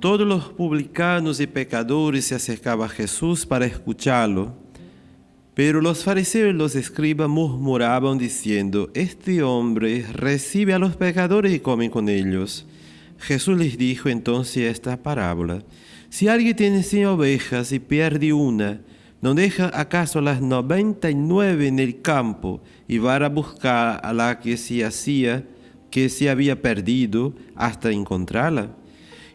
todos los publicanos y pecadores se acercaban a Jesús para escucharlo. Pero los fariseos y los escribas murmuraban diciendo, Este hombre recibe a los pecadores y come con ellos. Jesús les dijo entonces esta parábola. Si alguien tiene cien ovejas y pierde una, ¿no deja acaso las noventa y nueve en el campo y va a buscar a la que se hacía, que se había perdido, hasta encontrarla?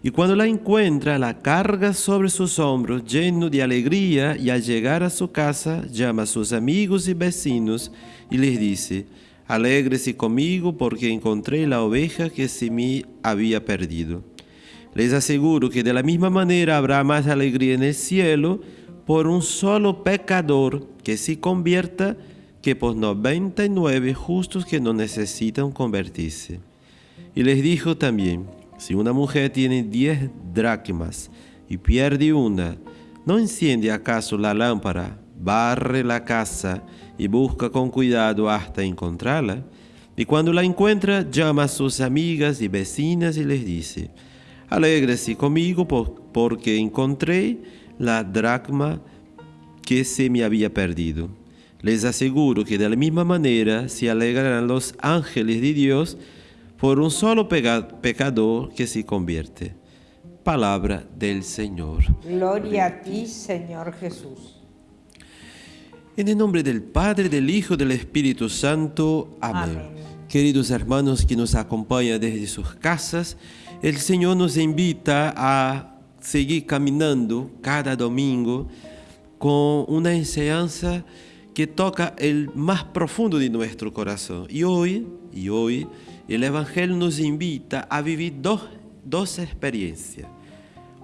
Y cuando la encuentra, la carga sobre sus hombros lleno de alegría y al llegar a su casa llama a sus amigos y vecinos y les dice, Alégrese conmigo porque encontré la oveja que se me había perdido. Les aseguro que de la misma manera habrá más alegría en el cielo por un solo pecador que se convierta que por 99 justos que no necesitan convertirse. Y les dijo también, si una mujer tiene diez dracmas y pierde una, ¿no enciende acaso la lámpara, barre la casa y busca con cuidado hasta encontrarla? Y cuando la encuentra, llama a sus amigas y vecinas y les dice, Alégrese conmigo porque encontré la dracma que se me había perdido. Les aseguro que de la misma manera se alegrarán los ángeles de Dios por un solo pecador que se convierte. Palabra del Señor. Gloria a ti, Señor Jesús. En el nombre del Padre, del Hijo, del Espíritu Santo. Amén. Queridos hermanos que nos acompañan desde sus casas, el Señor nos invita a seguir caminando cada domingo con una enseñanza que toca el más profundo de nuestro corazón. Y hoy, y hoy, el Evangelio nos invita a vivir dos, dos experiencias.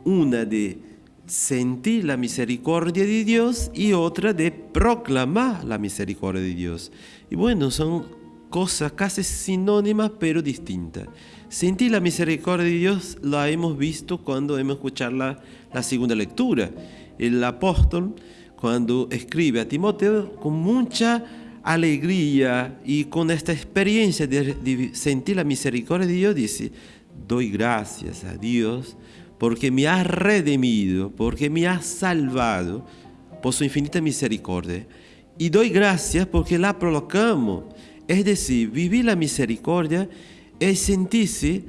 Una de sentir la misericordia de Dios y otra de proclamar la misericordia de Dios. Y bueno, son cosas casi sinónimas pero distintas. Sentir la misericordia de Dios la hemos visto cuando hemos escuchado la, la segunda lectura. El apóstol, cuando escribe a Timoteo, con mucha alegría y con esta experiencia de, sentir la misericordia de Dios, dice, doy gracias a Dios porque me ha redimido, porque me ha salvado por su infinita misericordia. Y doy gracias porque la proclamo. Es decir, vivir la misericordia es sentirse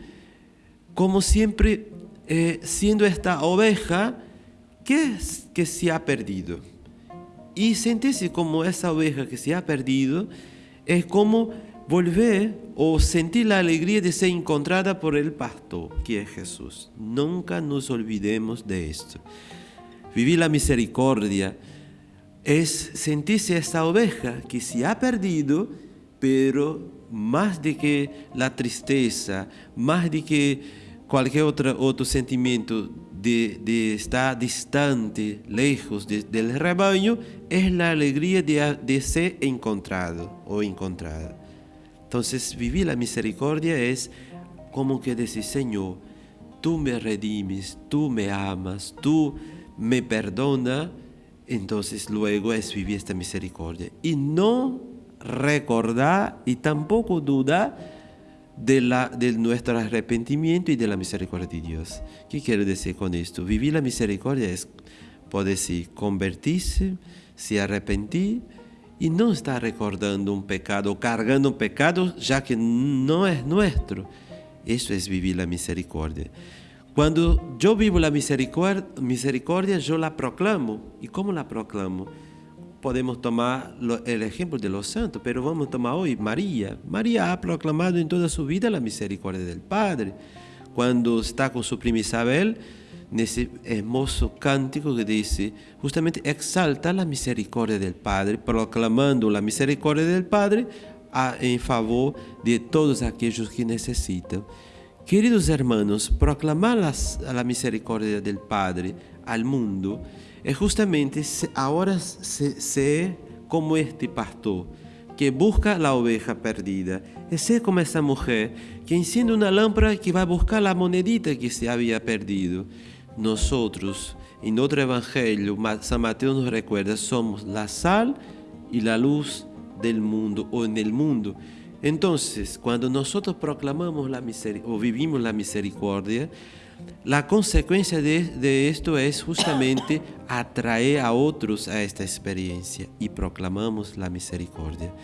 como siempre eh, siendo esta oveja que, que se ha perdido. Y sentirse como esa oveja que se ha perdido es como volver o sentir la alegría de ser encontrada por el pastor, que es Jesús. Nunca nos olvidemos de esto. Vivir la misericordia es sentirse esa oveja que se ha perdido, pero más de que la tristeza, más de que cualquier otro, otro sentimiento de, estar distante, lejos del rebaño, es la alegría de, de ser encontrado o encontrada. Entonces, vivir la misericordia es como que decir, Señor, tú me redimes, tú me amas, tú me perdonas, entonces luego es vivir esta misericordia. Y no recordar y tampoco dudar de, la, de nuestro arrepentimiento y de la misericordia de Dios. ¿Qué quiero decir con esto? Vivir la misericordia es, puede decir, convertirse, se arrepentir y no estar recordando un pecado, cargando un pecado, ya que no es nuestro. Eso es vivir la misericordia. Cuando yo vivo la misericordia, misericordia yo la proclamo. ¿Y cómo la proclamo? Podemos tomar el ejemplo de los santos, pero vamos a tomar hoy María. María ha proclamado en toda su vida la misericordia del Padre. Cuando está con su prima Isabel, en ese hermoso cántico que dice, justamente exalta la misericordia del Padre, proclamando la misericordia del Padre en favor de todos aquellos que necesitan. Queridos hermanos, proclamar la misericordia del Padre al mundo es justamente ahora ser como este pastor que busca la oveja perdida. Es ser como esa mujer que enciende una lámpara que va a buscar la monedita que se había perdido. Nosotros, en otro evangelio, San Mateo nos recuerda, somos la sal y la luz del mundo o en el mundo. Entonces, cuando nosotros proclamamos la o vivimos la misericordia, la consecuencia de, de, esto es justamente atraer a otros a esta experiencia y proclamamos la misericordia.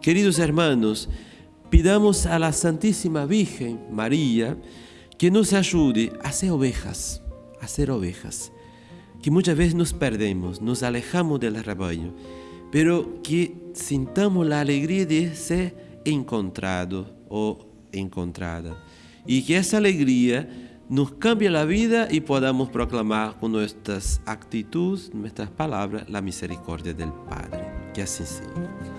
Queridos hermanos, pidamos a la Santísima Virgen María que nos ayude a ser ovejas, a ser ovejas, que muchas veces nos perdemos, nos alejamos del rebaño, pero que sintamos la alegría de ser encontrado o encontrada. Y que esa alegría nos cambie la vida y podamos proclamar con nuestras actitudes, nuestras palabras, la misericordia del Padre. Que así sea.